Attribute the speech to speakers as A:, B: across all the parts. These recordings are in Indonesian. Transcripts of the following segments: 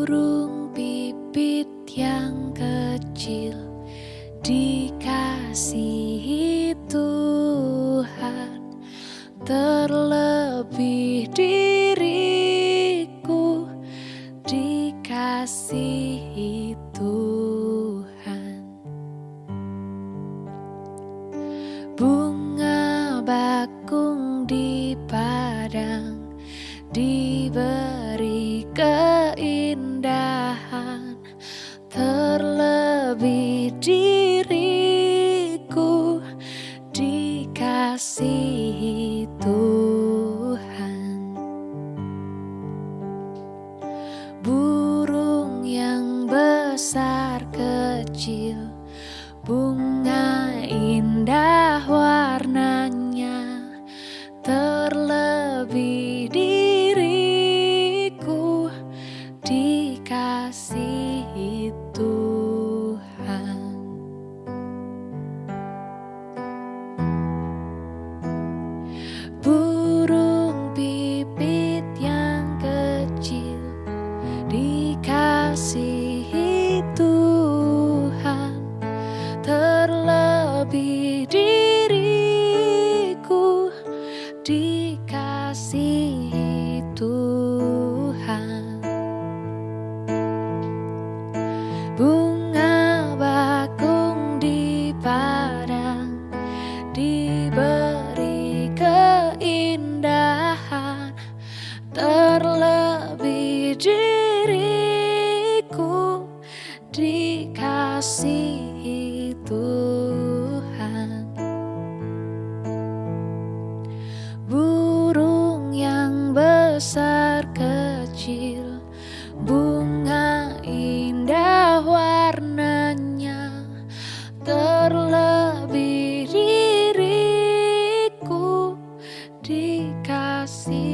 A: burung pipit yang kecil dikasihi Tuhan. Terlebih diriku dikasihi Tuhan. Bunga bakung Tuhan terlebih diriku dikasihi Tuhan. Burung yang besar kecil bunga indah dikasihi Tuhan. Burung pipit yang kecil dikasihi Tuhan. Terlebih Bunga indah warnanya terlebih diriku dikasihi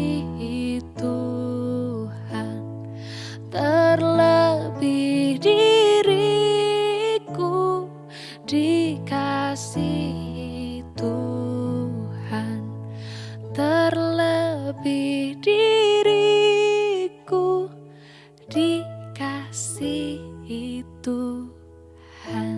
A: Tuhan. Terlebih diriku dikasihi Tuhan. Terlebih di itu Tuhan